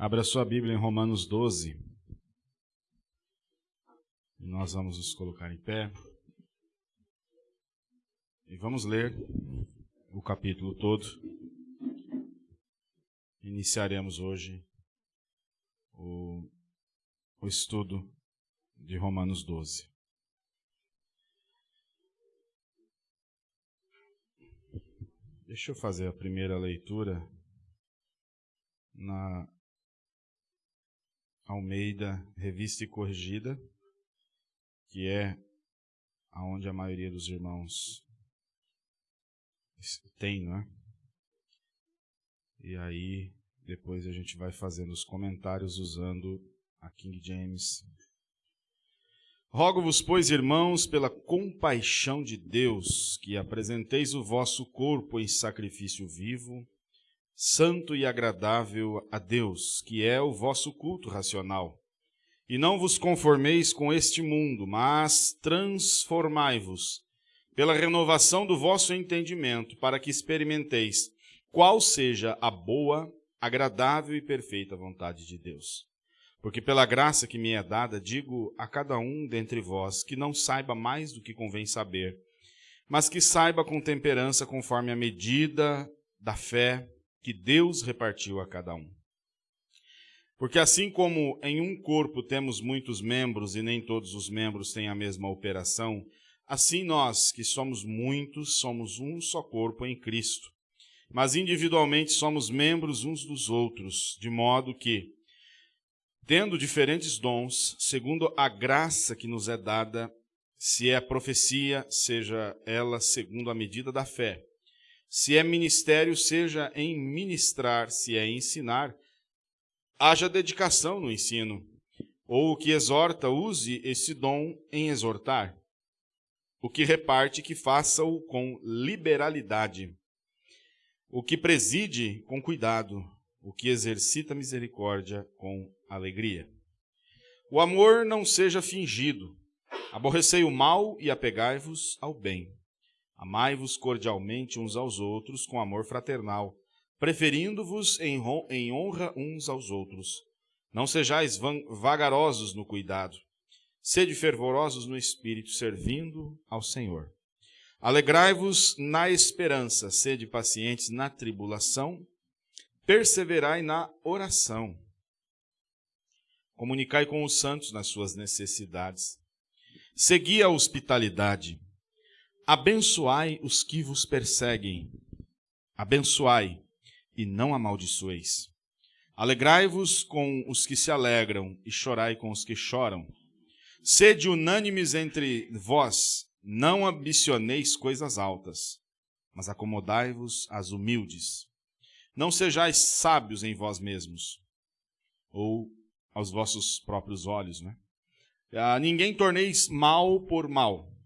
Abra sua Bíblia em Romanos 12. Nós vamos nos colocar em pé. E vamos ler o capítulo todo. Iniciaremos hoje o, o estudo de Romanos 12. Deixa eu fazer a primeira leitura na Almeida Revista e Corrigida, que é aonde a maioria dos irmãos tem, não é? E aí depois a gente vai fazendo os comentários usando a King James. Rogo-vos, pois, irmãos, pela compaixão de Deus, que apresenteis o vosso corpo em sacrifício vivo, santo e agradável a Deus, que é o vosso culto racional. E não vos conformeis com este mundo, mas transformai-vos pela renovação do vosso entendimento, para que experimenteis qual seja a boa, agradável e perfeita vontade de Deus. Porque pela graça que me é dada, digo a cada um dentre vós que não saiba mais do que convém saber, mas que saiba com temperança conforme a medida da fé que Deus repartiu a cada um. Porque assim como em um corpo temos muitos membros e nem todos os membros têm a mesma operação, assim nós, que somos muitos, somos um só corpo em Cristo. Mas individualmente somos membros uns dos outros, de modo que, tendo diferentes dons, segundo a graça que nos é dada, se é profecia, seja ela segundo a medida da fé se é ministério, seja em ministrar, se é ensinar, haja dedicação no ensino. Ou o que exorta, use esse dom em exortar. O que reparte, que faça-o com liberalidade. O que preside, com cuidado. O que exercita misericórdia, com alegria. O amor não seja fingido. Aborrecei o mal e apegai-vos ao bem. Amai-vos cordialmente uns aos outros com amor fraternal, preferindo-vos em honra uns aos outros. Não sejais vagarosos no cuidado. Sede fervorosos no espírito, servindo ao Senhor. Alegrai-vos na esperança, sede pacientes na tribulação, perseverai na oração. Comunicai com os santos nas suas necessidades. Segui a hospitalidade Abençoai os que vos perseguem. Abençoai e não amaldiçoeis. Alegrai-vos com os que se alegram e chorai com os que choram. Sede unânimes entre vós, não ambicioneis coisas altas, mas acomodai-vos às humildes. Não sejais sábios em vós mesmos, ou aos vossos próprios olhos, né? A ninguém torneis mal por mal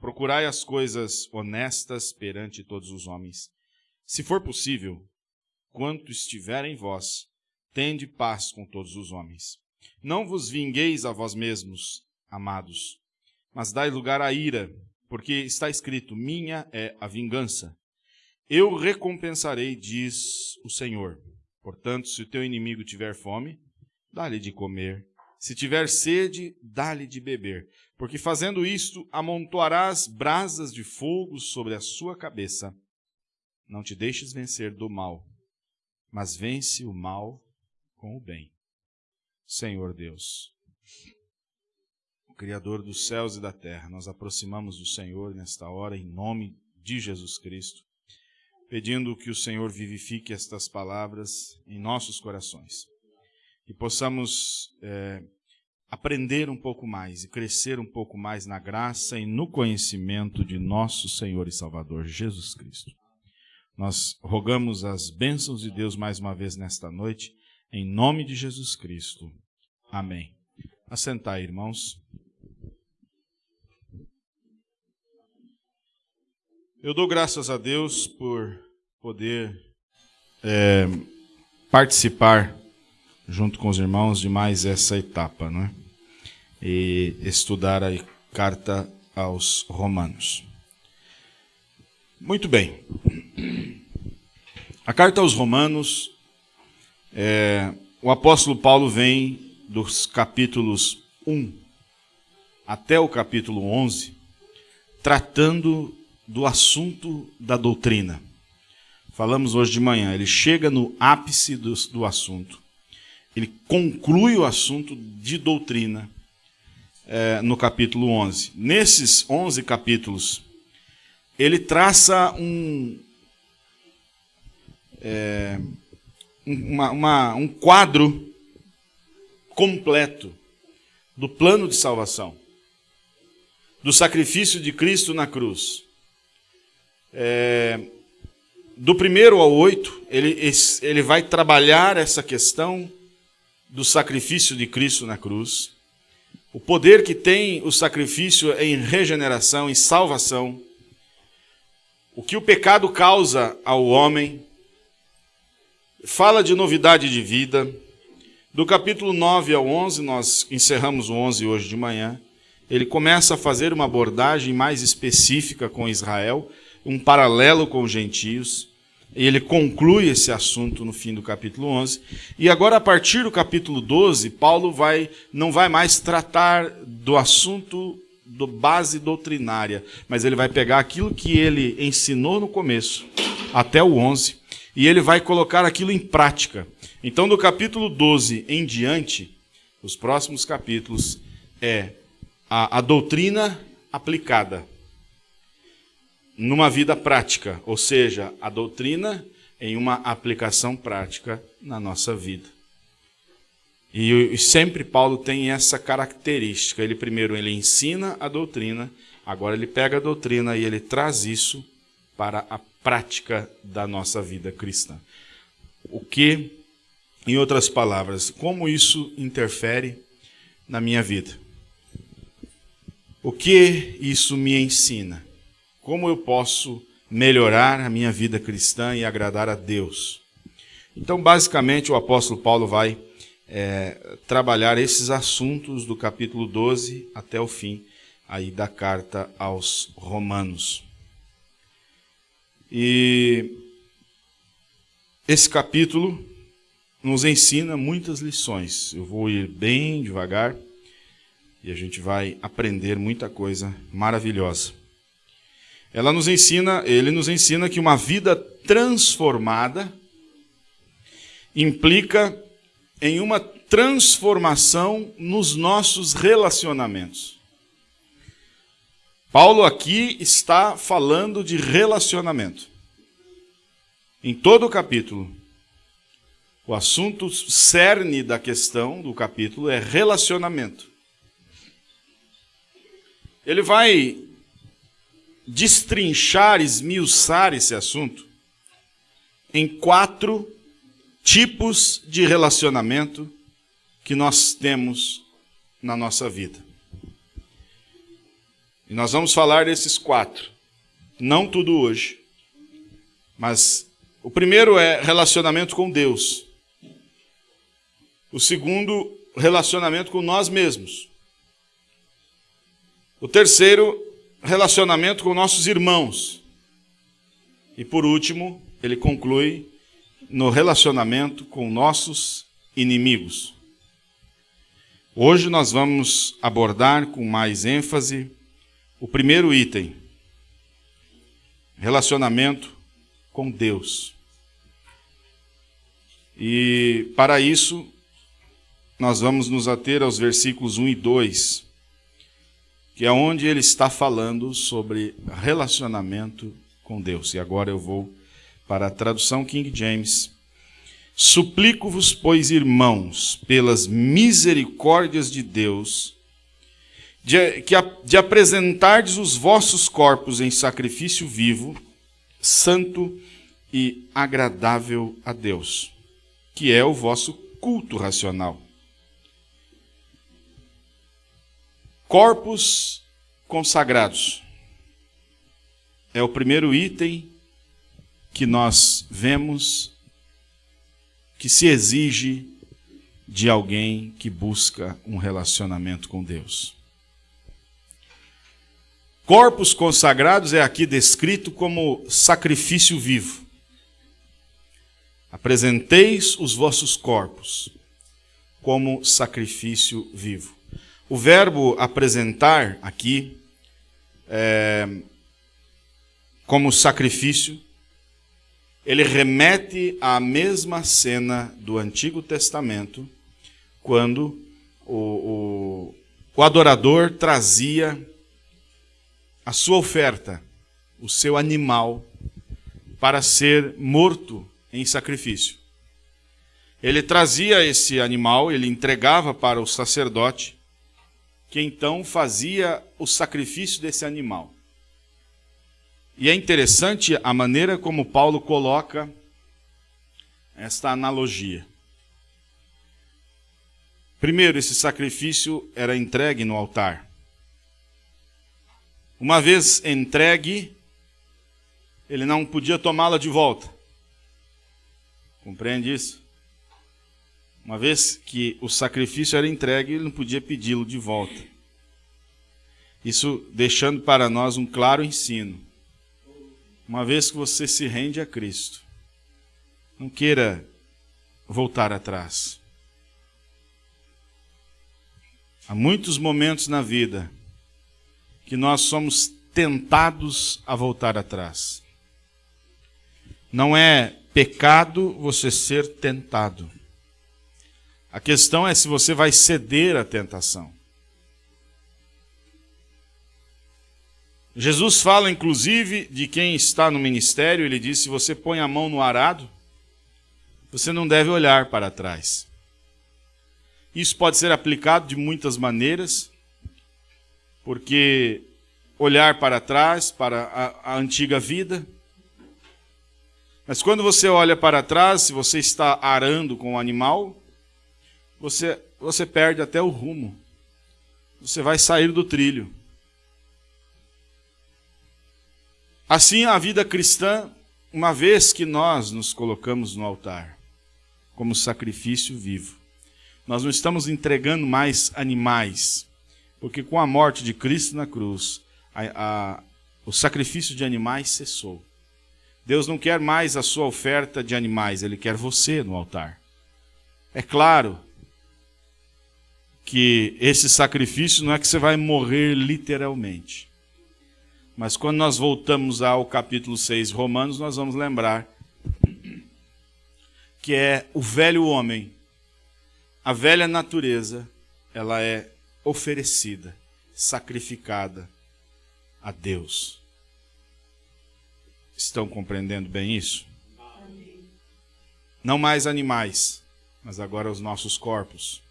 Procurai as coisas honestas perante todos os homens. Se for possível, quanto estiver em vós, tende paz com todos os homens. Não vos vingueis a vós mesmos, amados, mas dai lugar à ira, porque está escrito: Minha é a vingança. Eu recompensarei, diz o Senhor. Portanto, se o teu inimigo tiver fome, dá-lhe de comer. Se tiver sede, dá-lhe de beber, porque fazendo isto, amontoarás brasas de fogo sobre a sua cabeça. Não te deixes vencer do mal, mas vence o mal com o bem. Senhor Deus, o Criador dos céus e da terra, nós aproximamos do Senhor nesta hora, em nome de Jesus Cristo, pedindo que o Senhor vivifique estas palavras em nossos corações. Que possamos. É, aprender um pouco mais e crescer um pouco mais na graça e no conhecimento de nosso Senhor e Salvador Jesus Cristo. Nós rogamos as bênçãos de Deus mais uma vez nesta noite, em nome de Jesus Cristo. Amém. Assentar, irmãos. Eu dou graças a Deus por poder é, participar junto com os irmãos de mais essa etapa, não é? e estudar a carta aos Romanos. Muito bem. A carta aos Romanos é, o apóstolo Paulo vem dos capítulos 1 até o capítulo 11, tratando do assunto da doutrina. Falamos hoje de manhã, ele chega no ápice do, do assunto. Ele conclui o assunto de doutrina é, no capítulo 11. Nesses 11 capítulos, ele traça um, é, uma, uma, um quadro completo do plano de salvação, do sacrifício de Cristo na cruz. É, do primeiro ao oito, ele, ele vai trabalhar essa questão do sacrifício de Cristo na cruz, o poder que tem o sacrifício em regeneração, em salvação, o que o pecado causa ao homem, fala de novidade de vida. Do capítulo 9 ao 11, nós encerramos o 11 hoje de manhã. Ele começa a fazer uma abordagem mais específica com Israel, um paralelo com os gentios. Ele conclui esse assunto no fim do capítulo 11. E agora, a partir do capítulo 12, Paulo vai, não vai mais tratar do assunto do base doutrinária, mas ele vai pegar aquilo que ele ensinou no começo, até o 11, e ele vai colocar aquilo em prática. Então, do capítulo 12 em diante, os próximos capítulos, é a, a doutrina aplicada numa vida prática, ou seja, a doutrina em uma aplicação prática na nossa vida. E, sempre Paulo tem essa característica. Ele primeiro ele ensina a doutrina, agora ele pega a doutrina e ele traz isso para a prática da nossa vida cristã. O que, em outras palavras, como isso interfere na minha vida? O que isso me ensina? Como eu posso melhorar a minha vida cristã e agradar a Deus? Então, basicamente, o apóstolo Paulo vai é, trabalhar esses assuntos do capítulo 12 até o fim aí da carta aos Romanos. E esse capítulo nos ensina muitas lições. Eu vou ir bem devagar e a gente vai aprender muita coisa maravilhosa. Ela nos ensina, ele nos ensina que uma vida transformada implica em uma transformação nos nossos relacionamentos. Paulo aqui está falando de relacionamento. Em todo o capítulo, o assunto cerne da questão do capítulo é relacionamento. Ele vai destrinchar, esmiuçar esse assunto em quatro tipos de relacionamento que nós temos na nossa vida. E nós vamos falar desses quatro. Não tudo hoje. Mas o primeiro é relacionamento com Deus. O segundo, relacionamento com nós mesmos. O terceiro, relacionamento com nossos irmãos. E por último, ele conclui no relacionamento com nossos inimigos. Hoje nós vamos abordar com mais ênfase o primeiro item: relacionamento com Deus. E para isso, nós vamos nos ater aos versículos 1 e 2, que é onde ele está falando sobre relacionamento com Deus. E agora eu vou para a tradução King James. Suplico-vos, pois, irmãos, pelas misericórdias de Deus, de, que, de apresentardes os vossos corpos em sacrifício vivo, santo e agradável a Deus, que é o vosso culto racional. Corpos consagrados é o primeiro item que nós vemos que se exige de alguém que busca um relacionamento com Deus. Corpos consagrados é aqui descrito como sacrifício vivo. Apresenteis os vossos corpos. como sacrifício vivo. O verbo apresentar aqui é, como sacrifício, ele remete à mesma cena do Antigo Testamento, quando o, o, o adorador trazia a sua oferta, o seu animal, para ser morto em sacrifício. Ele trazia esse animal, ele entregava para o sacerdote, que então fazia o sacrifício desse animal. E é interessante a maneira como Paulo coloca esta analogia. Primeiro, esse sacrifício era entregue no altar. Uma vez entregue, ele não podia tomá-la de volta. Compreende isso? Uma vez que o sacrifício era entregue, ele não podia pedi-lo de volta. Isso deixando para nós um claro ensino. Uma vez que você se rende a Cristo, não queira voltar atrás. Há muitos momentos na vida que nós somos tentados a voltar atrás. Não é pecado você ser tentado. A questão é se você vai ceder à tentação. Jesus fala, inclusive, de quem está no ministério, ele diz: se você põe a mão no arado, você não deve olhar para trás. Isso pode ser aplicado de muitas maneiras, porque olhar para trás, para a, a antiga vida, mas quando você olha para trás, se você está arando com o animal, você, você perde até o rumo. Você vai sair do trilho. Assim, a vida cristã, uma vez que nós nos colocamos no altar, como sacrifício vivo, nós não estamos entregando mais animais, porque com a morte de Cristo na cruz, a, a, o sacrifício de animais cessou. Deus não quer mais a sua oferta de animais, Ele quer você no altar. É claro que esse sacrifício não é que você vai morrer literalmente. Mas quando nós voltamos ao capítulo 6 de Romanos, nós vamos lembrar que é o velho homem, a velha natureza, ela é oferecida, sacrificada a Deus. Estão compreendendo bem isso? Não mais animais, mas agora os nossos corpos.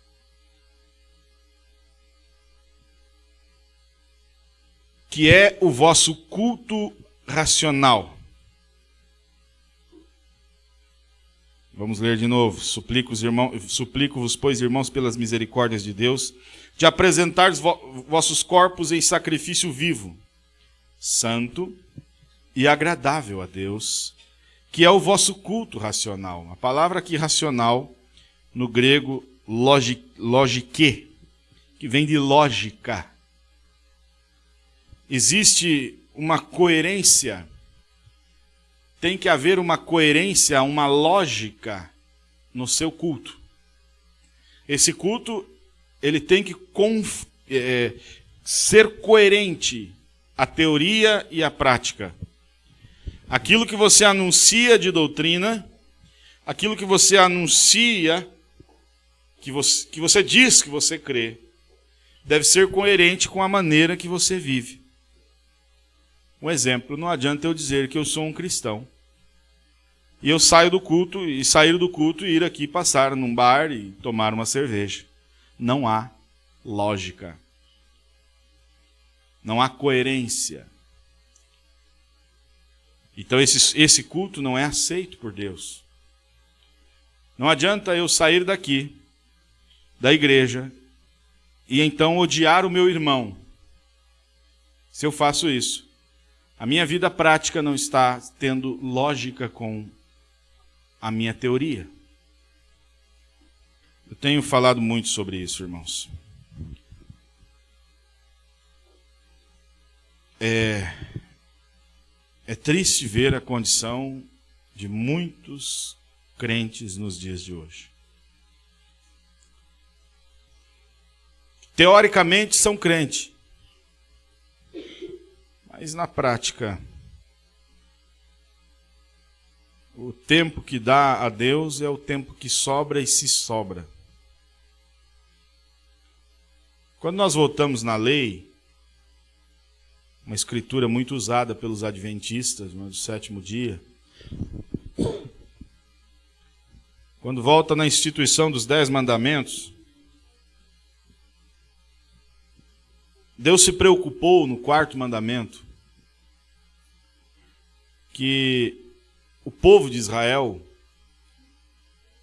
Que é o vosso culto racional. Vamos ler de novo. Suplico-vos, suplico pois, irmãos, pelas misericórdias de Deus, de apresentar vossos corpos em sacrifício vivo, santo e agradável a Deus, que é o vosso culto racional. A palavra aqui racional, no grego, logique, que vem de lógica existe uma coerência, tem que haver uma coerência, uma lógica no seu culto. Esse culto, ele tem que é, ser coerente a teoria e a prática. Aquilo que você anuncia de doutrina, aquilo que você anuncia, que você, que você diz que você crê, deve ser coerente com a maneira que você vive. Um exemplo, não adianta eu dizer que eu sou um cristão. E eu saio do culto, e sair do culto e ir aqui passar num bar e tomar uma cerveja. Não há lógica. Não há coerência. Então esse, esse culto não é aceito por Deus. Não adianta eu sair daqui, da igreja, e então odiar o meu irmão. Se eu faço isso, a minha vida prática não está tendo lógica com a minha teoria. Eu tenho falado muito sobre isso, irmãos. É, é triste ver a condição de muitos crentes nos dias de hoje. teoricamente são crentes, mas na prática, o tempo que dá a Deus é o tempo que sobra e se sobra. Quando nós voltamos na lei, uma escritura muito usada pelos adventistas no sétimo dia, quando volta na instituição dos dez mandamentos, Deus se preocupou no quarto mandamento que o povo de Israel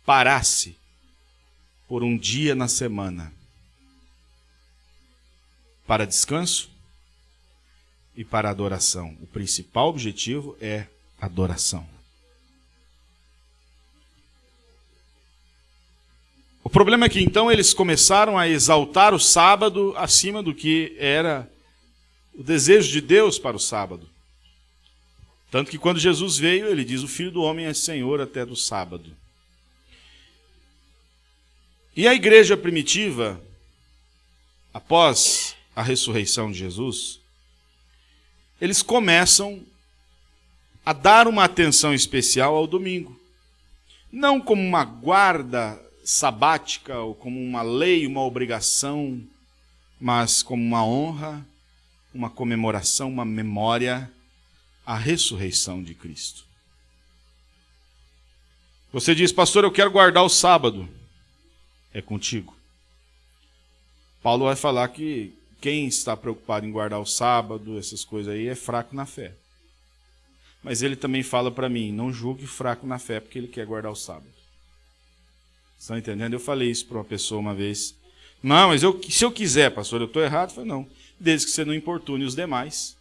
parasse por um dia na semana para descanso e para adoração. O principal objetivo é adoração. O problema é que então eles começaram a exaltar o sábado acima do que era o desejo de Deus para o sábado. Tanto que quando Jesus veio, ele diz: O filho do homem é senhor até do sábado. E a igreja primitiva, após a ressurreição de Jesus, eles começam a dar uma atenção especial ao domingo. Não como uma guarda sabática ou como uma lei, uma obrigação, mas como uma honra, uma comemoração, uma memória a ressurreição de Cristo. Você diz, pastor, eu quero guardar o sábado. É contigo. Paulo vai falar que quem está preocupado em guardar o sábado, essas coisas aí, é fraco na fé. Mas ele também fala para mim, não julgue fraco na fé porque ele quer guardar o sábado. Estão entendendo? Eu falei isso para uma pessoa uma vez. Não, mas eu, se eu quiser, pastor, eu estou errado? Eu falei, não. Desde que você não importune os demais.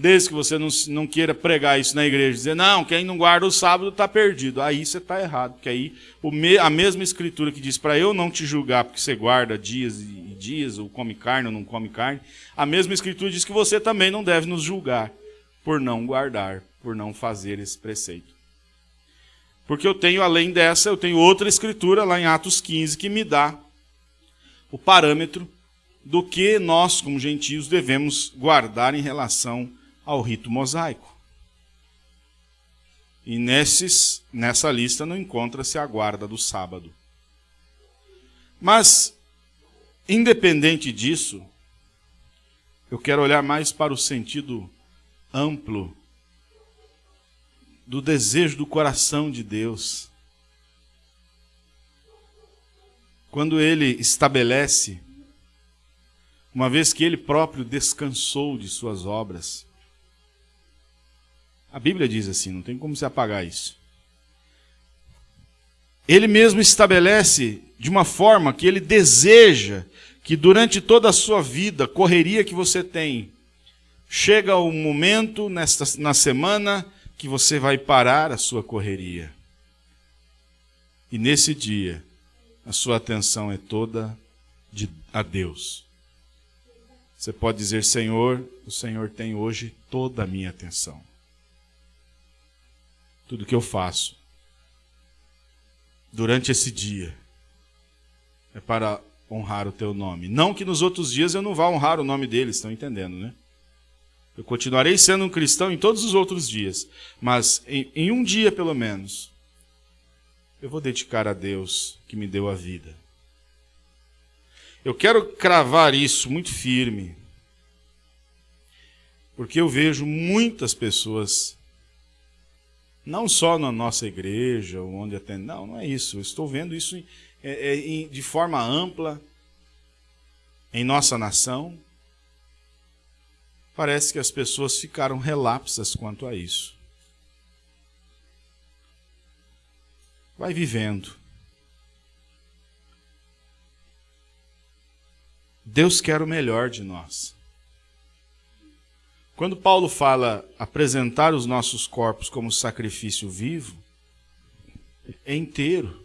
Desde que você não, não queira pregar isso na igreja, dizer, não, quem não guarda o sábado está perdido. Aí você está errado, porque aí me, a mesma escritura que diz para eu não te julgar porque você guarda dias e dias, ou come carne ou não come carne, a mesma escritura diz que você também não deve nos julgar por não guardar, por não fazer esse preceito. Porque eu tenho, além dessa, eu tenho outra escritura lá em Atos 15 que me dá o parâmetro do que nós, como gentios, devemos guardar em relação ao rito mosaico. E nesses, nessa lista não encontra-se a guarda do sábado. Mas, independente disso, eu quero olhar mais para o sentido amplo do desejo do coração de Deus. Quando ele estabelece, uma vez que ele próprio descansou de suas obras, a Bíblia diz assim, não tem como se apagar isso. Ele mesmo estabelece de uma forma que ele deseja que durante toda a sua vida, correria que você tem, chega o momento nesta, na semana que você vai parar a sua correria. E nesse dia, a sua atenção é toda de, a Deus. Você pode dizer, Senhor, o Senhor tem hoje toda a minha atenção tudo que eu faço durante esse dia é para honrar o teu nome. Não que nos outros dias eu não vá honrar o nome deles, estão entendendo, né? Eu continuarei sendo um cristão em todos os outros dias, mas em, em um dia pelo menos, eu vou dedicar a Deus que me deu a vida. Eu quero cravar isso muito firme, porque eu vejo muitas pessoas não só na nossa igreja, onde atende. Não, não é isso. Eu estou vendo isso é, é, de forma ampla em nossa nação. Parece que as pessoas ficaram relapsas quanto a isso. Vai vivendo. Deus quer o melhor de nós. Quando Paulo fala apresentar os nossos corpos como sacrifício vivo, é inteiro.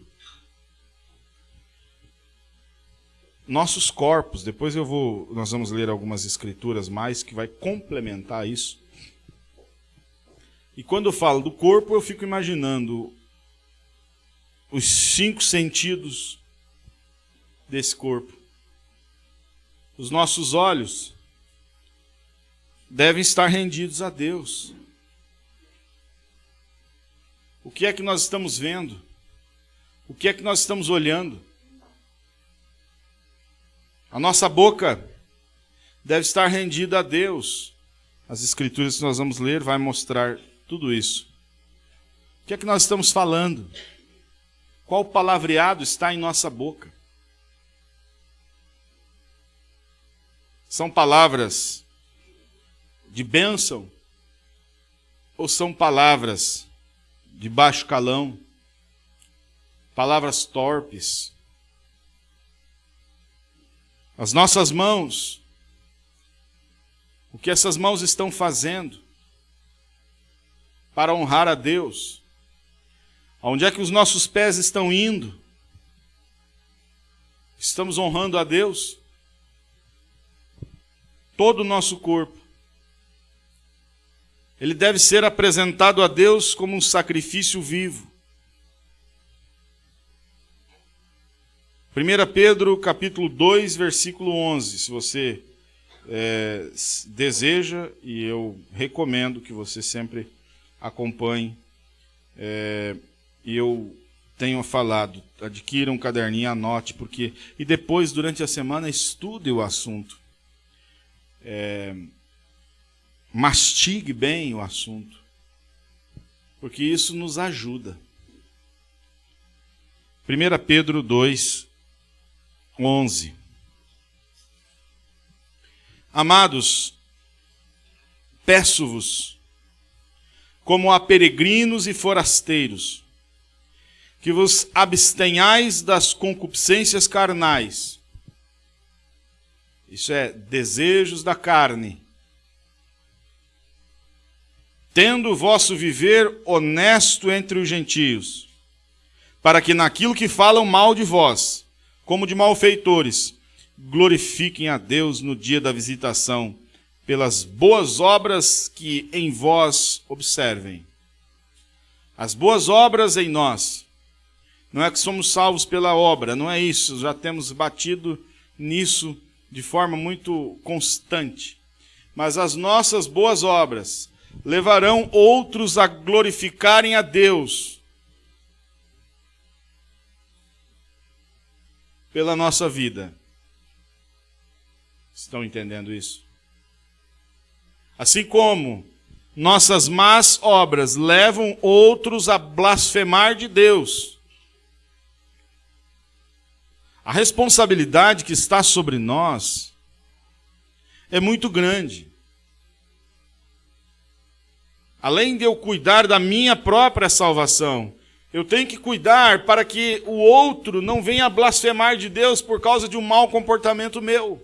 Nossos corpos, depois eu vou, nós vamos ler algumas escrituras mais que vai complementar isso. E quando eu falo do corpo, eu fico imaginando os cinco sentidos desse corpo. Os nossos olhos devem estar rendidos a Deus. O que é que nós estamos vendo? O que é que nós estamos olhando? A nossa boca deve estar rendida a Deus. As escrituras que nós vamos ler vai mostrar tudo isso. O que é que nós estamos falando? Qual palavreado está em nossa boca? São palavras de bênção ou são palavras de baixo calão? Palavras torpes? As nossas mãos, o que essas mãos estão fazendo para honrar a Deus? Onde é que os nossos pés estão indo? Estamos honrando a Deus? Todo o nosso corpo. Ele deve ser apresentado a Deus como um sacrifício vivo. 1 Pedro capítulo 2, versículo 11, se você é, deseja, e eu recomendo que você sempre acompanhe, é, eu tenho falado, adquira um caderninho, anote, porque e depois, durante a semana, estude o assunto. É, mastigue bem o assunto, porque isso nos ajuda. 1 Pedro 2, 11. Amados, peço-vos, como a peregrinos e forasteiros, que vos abstenhais das concupiscências carnais. Isso é, desejos da carne. Tendo o vosso viver honesto entre os gentios, para que naquilo que falam mal de vós, como de malfeitores, glorifiquem a Deus no dia da visitação, pelas boas obras que em vós observem. As boas obras em nós. Não é que somos salvos pela obra, não é isso, já temos batido nisso de forma muito constante. Mas as nossas boas obras levarão outros a glorificarem a Deus pela nossa vida. Estão entendendo isso? Assim como nossas más obras levam outros a blasfemar de Deus, a responsabilidade que está sobre nós é muito grande. Além de eu cuidar da minha própria salvação, eu tenho que cuidar para que o outro não venha blasfemar de Deus por causa de um mau comportamento meu.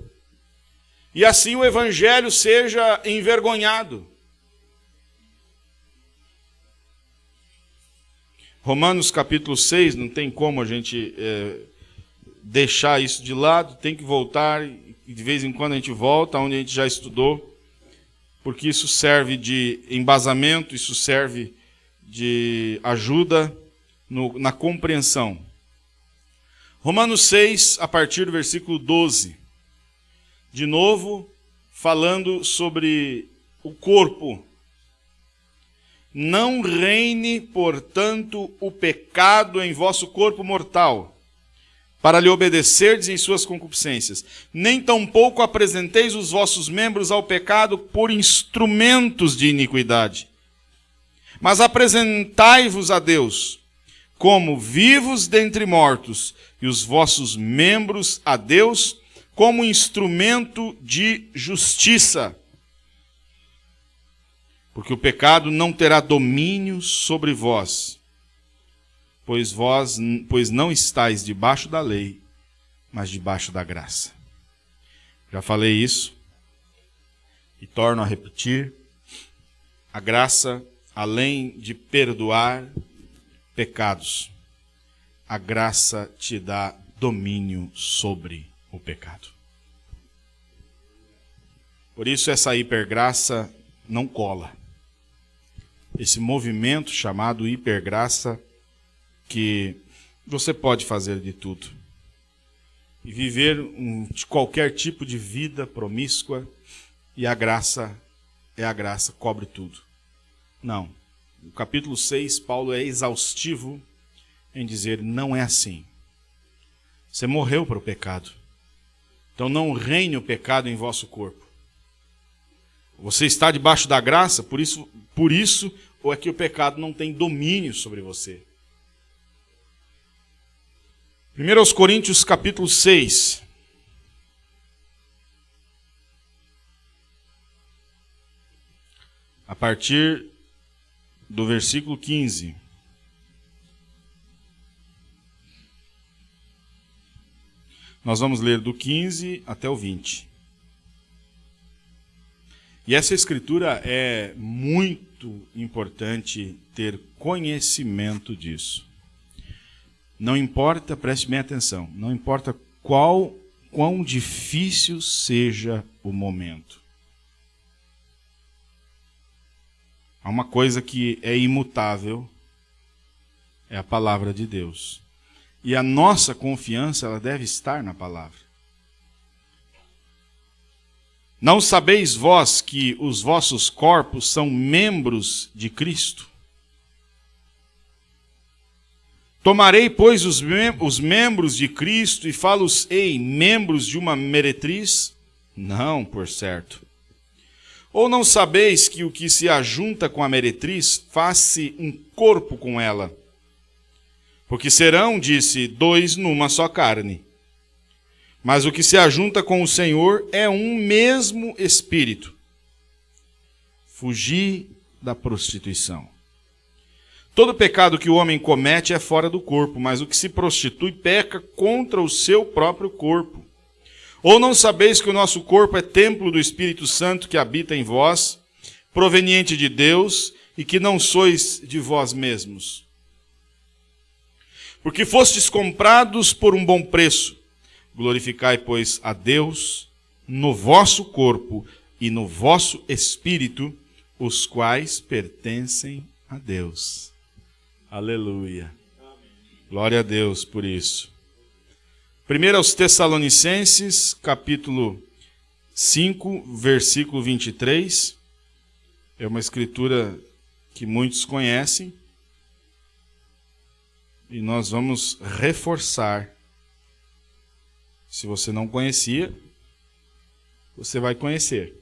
E assim o evangelho seja envergonhado. Romanos capítulo 6, não tem como a gente é, deixar isso de lado, tem que voltar, e de vez em quando a gente volta onde a gente já estudou, porque isso serve de embasamento, isso serve de ajuda no, na compreensão. Romanos 6, a partir do versículo 12. De novo, falando sobre o corpo. Não reine, portanto, o pecado em vosso corpo mortal, para lhe obedecerdes em suas concupiscências. Nem tampouco apresenteis os vossos membros ao pecado por instrumentos de iniquidade. Mas apresentai-vos a Deus como vivos dentre mortos, e os vossos membros a Deus como instrumento de justiça. Porque o pecado não terá domínio sobre vós, pois vós pois não estáis debaixo da lei, mas debaixo da graça. Já falei isso e torno a repetir. A graça, além de perdoar, pecados, a graça te dá domínio sobre o pecado. Por isso, essa hipergraça não cola. Esse movimento chamado hipergraça, que você pode fazer de tudo. e viver um, qualquer tipo de vida promíscua e a graça é a graça, cobre tudo. Não. No capítulo 6, Paulo é exaustivo em dizer: não é assim. Você morreu para o pecado. Então não reine o pecado em vosso corpo. Você está debaixo da graça, por isso, por isso ou é que o pecado não tem domínio sobre você. 1 Coríntios capítulo 6. A partir do versículo 15. Nós vamos ler do 15 até o 20. E essa escritura é muito importante ter conhecimento disso. Não importa, preste bem atenção, não importa qual quão difícil seja o momento. Há uma coisa que é imutável, é a palavra de Deus. E a nossa confiança ela deve estar na palavra. Não sabeis vós que os vossos corpos são membros de Cristo? Tomarei, pois, os, mem os membros de Cristo e falo-ei membros de uma meretriz? Não, por certo. Ou não sabeis que o que se ajunta com a meretriz faz-se um corpo com ela? Porque serão, disse, dois numa só carne. Mas o que se ajunta com o Senhor é um mesmo espírito. Fugir da prostituição. Todo pecado que o homem comete é fora do corpo, mas o que se prostitui peca contra o seu próprio corpo. Ou não sabeis que o nosso corpo é templo do Espírito Santo que habita em vós, proveniente de Deus, e que não sois de vós mesmos? Porque fostes comprados por um bom preço. Glorificai, pois, a Deus no vosso corpo e no vosso espírito, os quais pertencem a Deus. Aleluia. Glória a Deus por isso. Primeiro aos Tessalonicenses, capítulo 5, versículo 23. É uma escritura que muitos conhecem. E nós vamos reforçar se você não conhecia, você vai conhecer.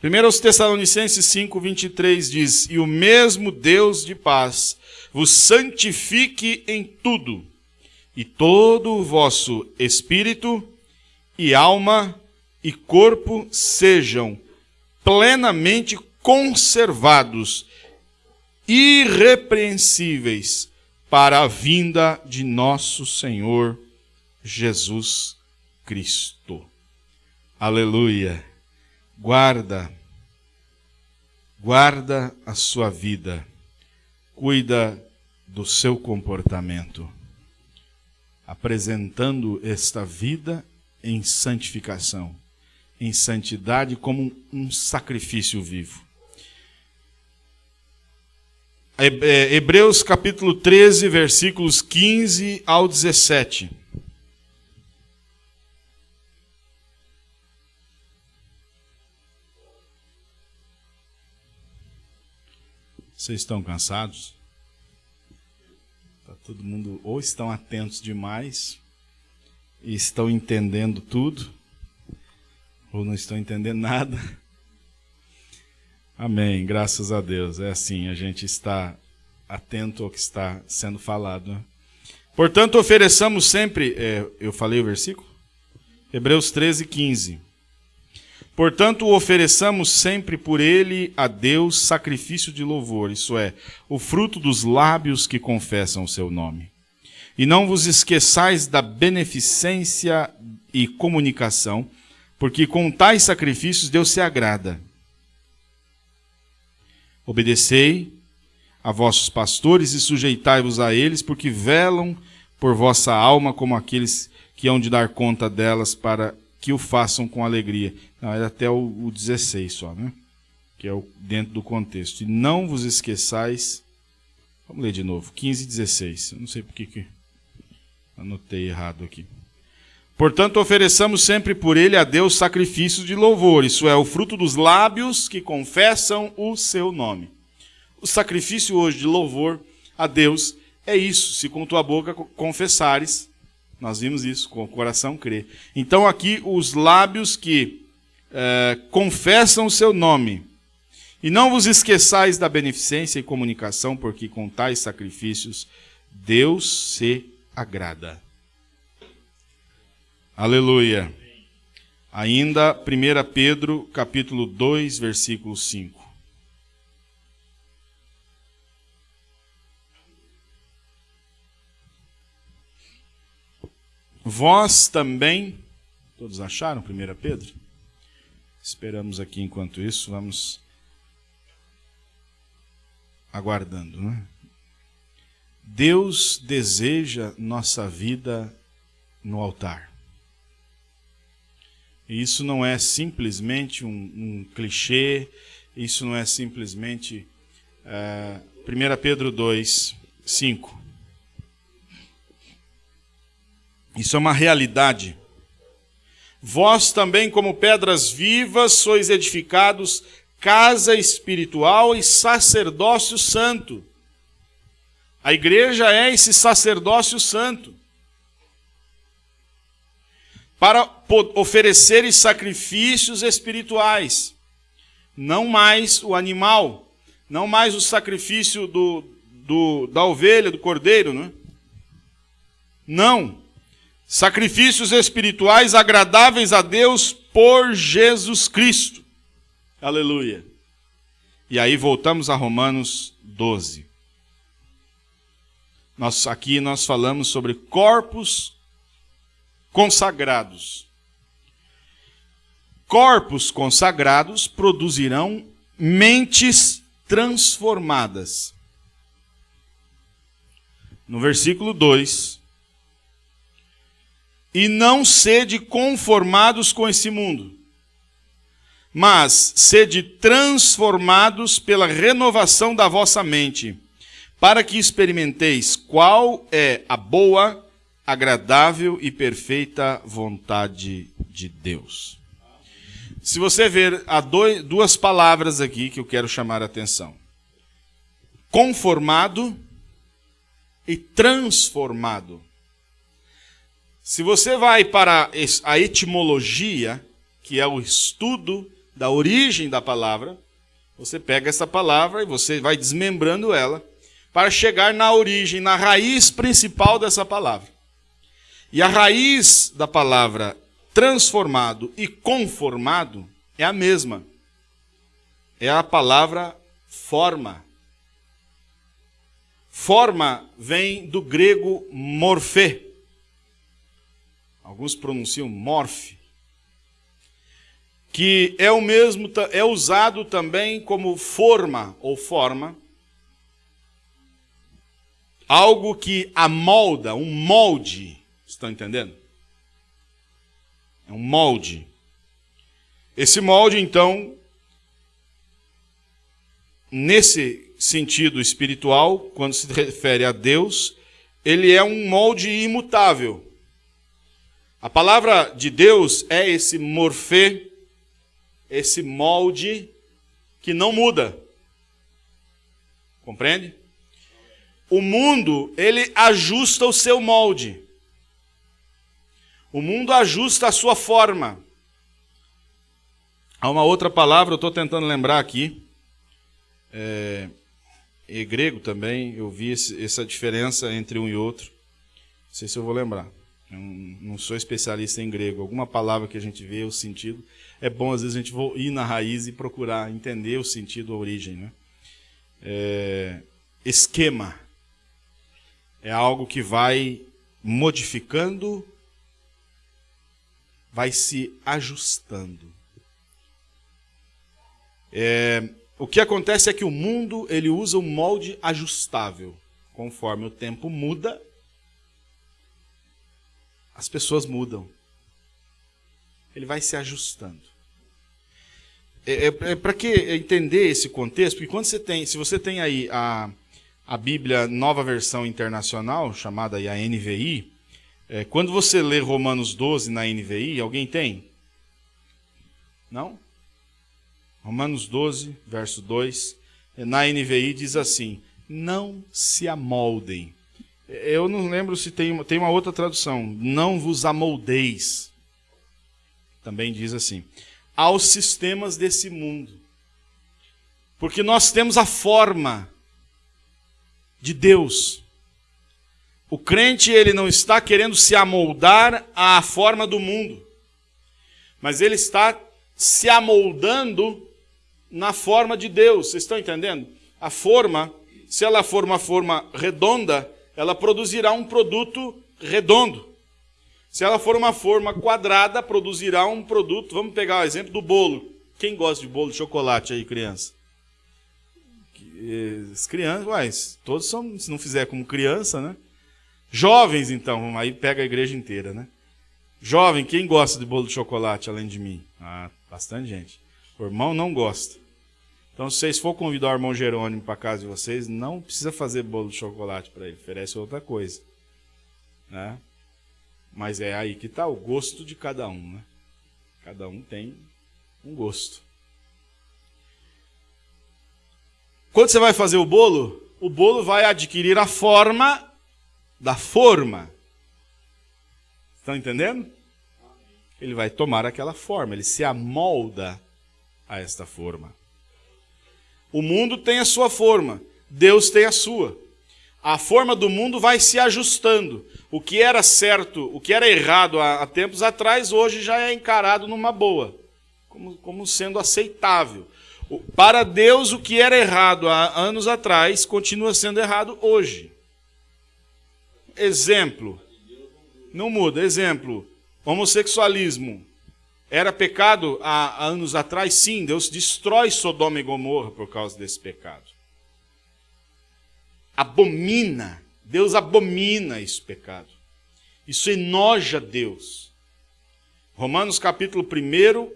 Primeiro aos Tessalonicenses 5, 23 diz: E o mesmo Deus de paz vos santifique em tudo, e todo o vosso espírito e alma e corpo sejam plenamente conservados, irrepreensíveis, para a vinda de nosso Senhor Jesus Cristo. Aleluia. Guarda, guarda a sua vida, cuida do seu comportamento, apresentando esta vida em santificação, em santidade como um sacrifício vivo. É, Hebreus capítulo 13, versículos 15 ao 17. Vocês estão cansados? Tá todo mundo ou estão atentos demais e estão entendendo tudo, ou não estão entendendo nada. Amém, graças a Deus. É assim, a gente está atento ao que está sendo falado. Né? Portanto, ofereçamos sempre. É, eu falei o versículo? Hebreus 13, 15. Portanto, ofereçamos sempre por ele a Deus sacrifício de louvor, isso é, o fruto dos lábios que confessam o seu nome. E não vos esqueçais da beneficência e comunicação, porque com tais sacrifícios Deus se agrada. Obedecei a vossos pastores e sujeitai-vos a eles, porque velam por vossa alma como aqueles que hão de dar conta delas para que o façam com alegria. Não, é até o, o 16 só, né? Que é o, dentro do contexto. E não vos esqueçais. Vamos ler de novo. 15 e 16. Eu não sei porque que. Anotei errado aqui. Portanto, ofereçamos sempre por ele a Deus sacrifícios de louvor, isso é, o fruto dos lábios que confessam o seu nome. O sacrifício hoje de louvor a Deus é isso, se com tua boca confessares, nós vimos isso, com o coração crer. Então, aqui, os lábios que é, confessam o seu nome. E não vos esqueçais da beneficência e comunicação, porque com tais sacrifícios Deus se agrada. Aleluia. Ainda 1 Pedro, capítulo 2, versículo 5. Vós também, todos acharam 1 Pedro? Esperamos aqui enquanto isso, vamos aguardando, né? Deus deseja nossa vida no altar. E isso não é simplesmente um, um clichê, isso não é simplesmente. Uh, eh, 1 Pedro 2, 5. Isso é uma realidade. Vós também, como pedras vivas, sois edificados casa espiritual e sacerdócio santo. A igreja é esse sacerdócio santo para oferecer sacrifícios espirituais. Não mais o animal, não mais o sacrifício do, do, da ovelha, do cordeiro, né? não. Sacrifícios espirituais agradáveis a Deus por Jesus Cristo. Aleluia. E aí voltamos a Romanos 12. Nós, aqui nós falamos sobre corpos consagrados. Corpos consagrados produzirão mentes transformadas. No versículo 2: E não sede conformados com esse mundo, mas sede transformados pela renovação da vossa mente, para que experimenteis qual é a boa, agradável e perfeita vontade de Deus. Se você ver, há dois, duas palavras aqui que eu quero chamar a atenção: conformado e transformado. Se você vai para a etimologia, que é o estudo da origem da palavra, você pega essa palavra e você vai desmembrando ela para chegar na origem, na raiz principal dessa palavra. E a raiz da palavra transformado e conformado é a mesma. É a palavra forma. Forma vem do grego morfê. Alguns pronunciam morfe. Que é o mesmo é usado também como forma ou forma. Algo que amolda, um molde Estão entendendo? É um molde. Esse molde, então, nesse sentido espiritual, quando se refere a Deus, ele é um molde imutável. A palavra de Deus é esse morfê, esse molde que não muda. Compreende? O mundo, ele ajusta o seu molde. O mundo ajusta a sua forma. Há uma outra palavra, eu estou tentando lembrar aqui. É, grego também, eu vi esse, essa diferença entre um e outro. Não sei se eu vou lembrar. Eu não sou especialista em grego. Alguma palavra que a gente vê o sentido. É bom, às vezes, a gente ir na raiz e procurar entender o sentido, a origem. Né? É, esquema é algo que vai modificando vai se ajustando. É, o que acontece é que o mundo ele usa um molde ajustável. Conforme o tempo muda, as pessoas mudam. Ele vai se ajustando. É, é, é para que entender esse contexto? Porque quando você tem, se você tem aí a, a Bíblia Nova Versão Internacional, chamada aí a NVI, É, quando você lê Romanos 12 na NVI, alguém tem? Não? Romanos 12, verso 2, na NVI diz assim: Não se amoldem. Eu não lembro se tem, tem uma outra tradução. Não vos amoldeis. Também diz assim: Aos sistemas desse mundo. Porque nós temos a forma de Deus. O crente ele não está querendo se amoldar à forma do mundo, mas ele está se amoldando na forma de Deus. Vocês estão entendendo? A forma, se ela for uma forma redonda, ela produzirá um produto redondo. Se ela for uma forma quadrada, produzirá um produto. Vamos pegar o exemplo do bolo. Quem gosta de bolo de chocolate aí, criança? As crianças, uai, todos são, se não fizer como criança, né? Jovens, então, aí pega a igreja inteira, né? Jovem, quem gosta de bolo de chocolate além de mim? Ah, bastante gente. O irmão não gosta. Então, se vocês for convidar o irmão Jerônimo para casa de vocês, não precisa fazer bolo de chocolate para ele, oferece outra coisa. Né? Mas é aí que está o gosto de cada um. Né? Cada um tem um gosto. Quando você vai fazer o bolo, o bolo vai adquirir a forma da forma. Estão entendendo? Ele vai tomar aquela forma, ele se amolda a esta forma. O mundo tem a sua forma, Deus tem a sua. A forma do mundo vai se ajustando. O que era certo, o que era errado há, tempos atrás, hoje já é encarado numa boa, como, como sendo aceitável. Para Deus, o que era errado há anos atrás continua sendo errado hoje. Exemplo. Não muda. Exemplo. Homossexualismo. Era pecado há anos atrás? Sim, Deus destrói Sodoma e Gomorra por causa desse pecado. Abomina. Deus abomina esse pecado. Isso enoja Deus. Romanos capítulo 1,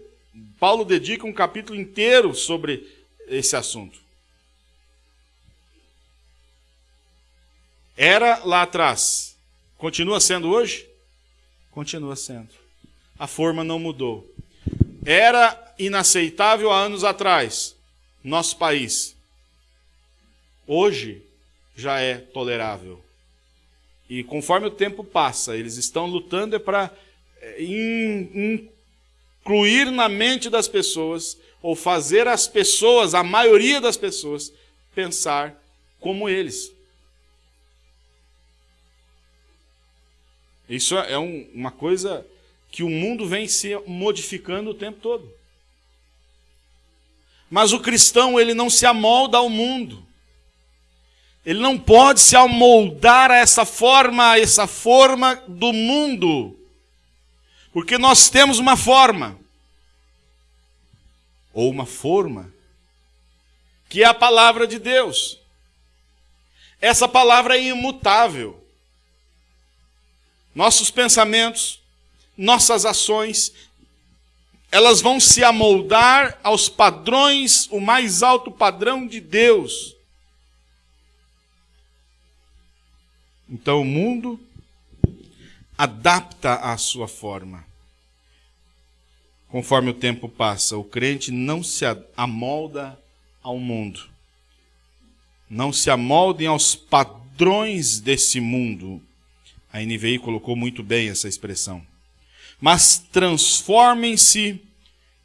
Paulo dedica um capítulo inteiro sobre esse assunto. Era lá atrás. Continua sendo hoje? Continua sendo. A forma não mudou. Era inaceitável há anos atrás, nosso país. Hoje já é tolerável. E conforme o tempo passa, eles estão lutando é para é, incluir na mente das pessoas, ou fazer as pessoas, a maioria das pessoas, pensar como eles. Isso é um, uma coisa que o mundo vem se modificando o tempo todo. Mas o cristão, ele não se amolda ao mundo. Ele não pode se amoldar a essa forma, a essa forma do mundo. Porque nós temos uma forma, ou uma forma, que é a palavra de Deus. Essa palavra é imutável. Nossos pensamentos, nossas ações, elas vão se amoldar aos padrões, o mais alto padrão de Deus. Então o mundo adapta a sua forma. Conforme o tempo passa, o crente não se amolda ao mundo. Não se amoldem aos padrões desse mundo. A NVI colocou muito bem essa expressão. Mas transformem-se,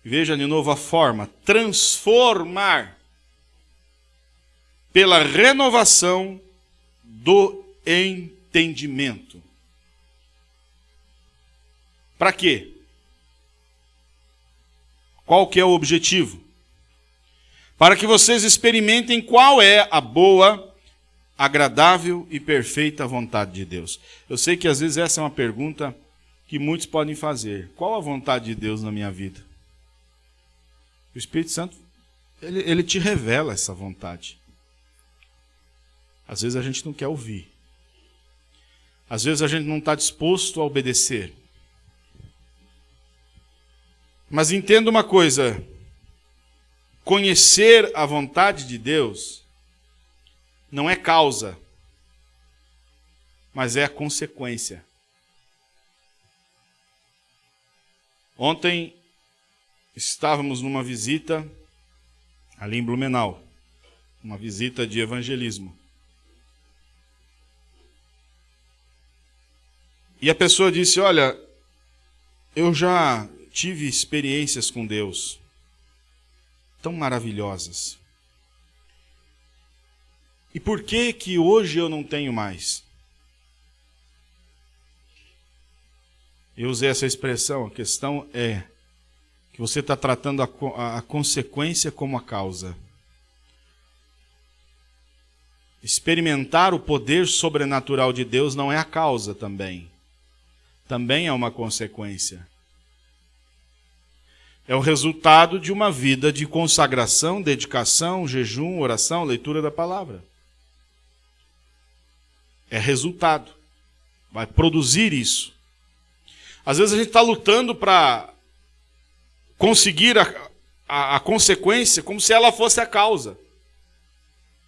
veja de novo a forma, transformar pela renovação do entendimento. Para quê? Qual que é o objetivo? Para que vocês experimentem qual é a boa, agradável e perfeita vontade de Deus. Eu sei que às vezes essa é uma pergunta que muitos podem fazer. Qual a vontade de Deus na minha vida? O Espírito Santo, ele, ele te revela essa vontade. Às vezes a gente não quer ouvir. Às vezes a gente não está disposto a obedecer. Mas entenda uma coisa: conhecer a vontade de Deus não é causa, mas é a consequência. Ontem estávamos numa visita ali em Blumenau, uma visita de evangelismo. E a pessoa disse: Olha, eu já tive experiências com Deus tão maravilhosas. E por que que hoje eu não tenho mais? Eu usei essa expressão, a questão é que você está tratando a, a, a consequência como a causa. Experimentar o poder sobrenatural de Deus não é a causa também. Também é uma consequência. É o resultado de uma vida de consagração, dedicação, jejum, oração, leitura da palavra. É resultado. Vai produzir isso. Às vezes a gente está lutando para conseguir a, a, a, consequência como se ela fosse a causa,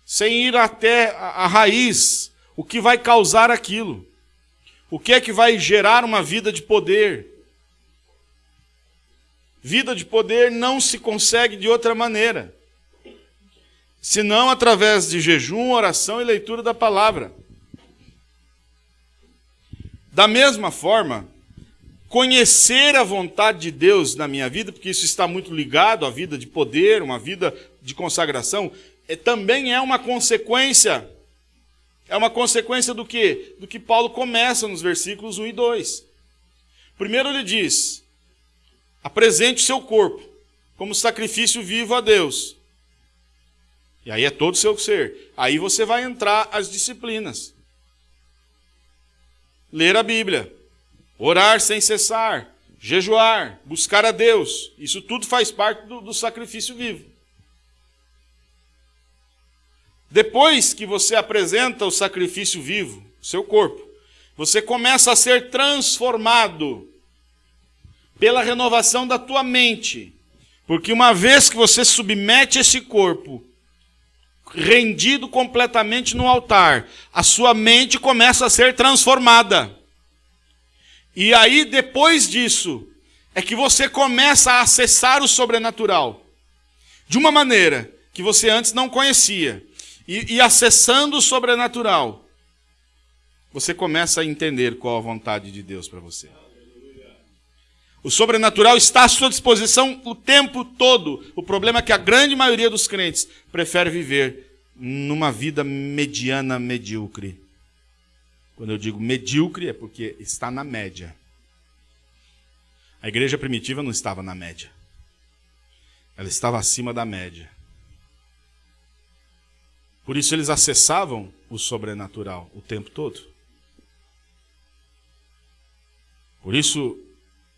sem ir até a, a raiz, o que vai causar aquilo, o que é que vai gerar uma vida de poder. Vida de poder não se consegue de outra maneira, senão através de jejum, oração e leitura da palavra. Da mesma forma, conhecer a vontade de Deus na minha vida, porque isso está muito ligado à vida de poder, uma vida de consagração, é, também é uma consequência. É uma consequência do que? Do que Paulo começa nos versículos 1 e 2. Primeiro ele diz: apresente o seu corpo como sacrifício vivo a Deus. E aí é todo o seu ser. Aí você vai entrar as disciplinas. Ler a Bíblia orar sem cessar, jejuar, buscar a Deus. Isso tudo faz parte do, do sacrifício vivo. Depois que você apresenta o sacrifício vivo, seu corpo, você começa a ser transformado pela renovação da tua mente. Porque uma vez que você submete esse corpo, rendido completamente no altar, a sua mente começa a ser transformada. E aí, depois disso, é que você começa a acessar o sobrenatural. De uma maneira que você antes não conhecia. E, e acessando o sobrenatural, você começa a entender qual a vontade de Deus para você. O sobrenatural está à sua disposição o tempo todo. O problema é que a grande maioria dos crentes prefere viver numa vida mediana, medíocre. Quando eu digo medíocre, é porque está na média. A igreja primitiva não estava na média. Ela estava acima da média. Por isso eles acessavam o sobrenatural o tempo todo. Por isso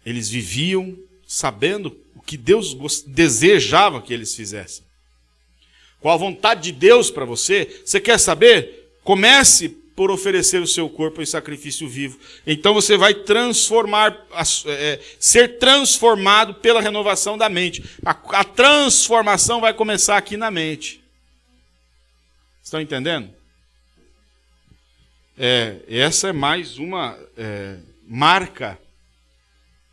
eles viviam sabendo o que Deus desejava que eles fizessem. Qual a vontade de Deus para você? Você quer saber? Comece por oferecer o seu corpo em sacrifício vivo. Então você vai transformar, é, ser transformado pela renovação da mente. A, a, transformação vai começar aqui na mente. Estão entendendo? É, essa é mais uma é, marca,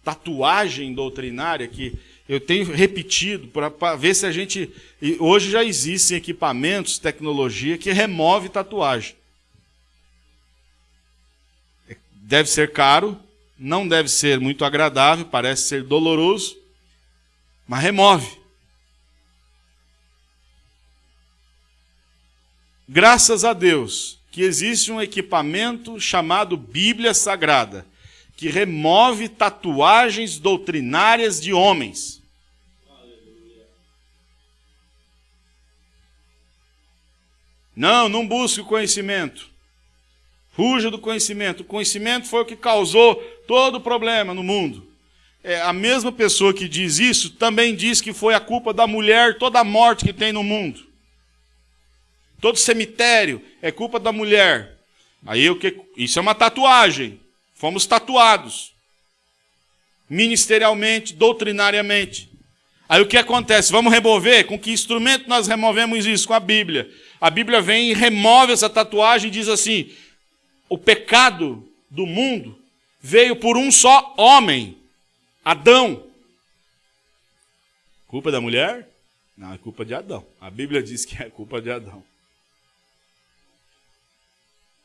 tatuagem doutrinária que eu tenho repetido para ver se a gente. Hoje já existem equipamentos, tecnologia que remove tatuagem deve ser caro, não deve ser muito agradável, parece ser doloroso, mas remove. Graças a Deus que existe um equipamento chamado Bíblia Sagrada, que remove tatuagens doutrinárias de homens. Não, não busque o conhecimento. Fuja do conhecimento. O conhecimento foi o que causou todo o problema no mundo. É, a mesma pessoa que diz isso também diz que foi a culpa da mulher toda a morte que tem no mundo. Todo cemitério é culpa da mulher. Aí o que? Isso é uma tatuagem. Fomos tatuados. Ministerialmente, doutrinariamente. Aí o que acontece? Vamos remover? Com que instrumento nós removemos isso? Com a Bíblia. A Bíblia vem e remove essa tatuagem e diz assim: o pecado do mundo veio por um só homem, Adão. Culpa da mulher? Não, é culpa de Adão. A Bíblia diz que é culpa de Adão.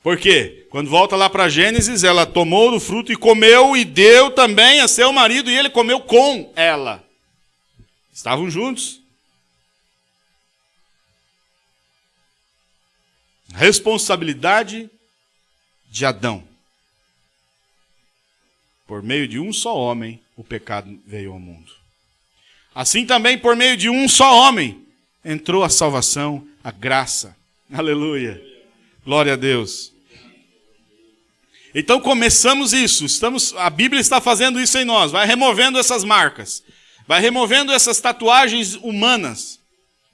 Por quê? Quando volta lá para Gênesis, ela tomou do fruto e comeu e deu também a seu marido e ele comeu com ela. Estavam juntos. Responsabilidade de Adão. Por meio de um só homem, o pecado veio ao mundo. Assim também, por meio de um só homem, entrou a salvação, a graça. Aleluia. Glória a Deus. Então começamos isso. Estamos, a Bíblia está fazendo isso em nós. Vai removendo essas marcas. Vai removendo essas tatuagens humanas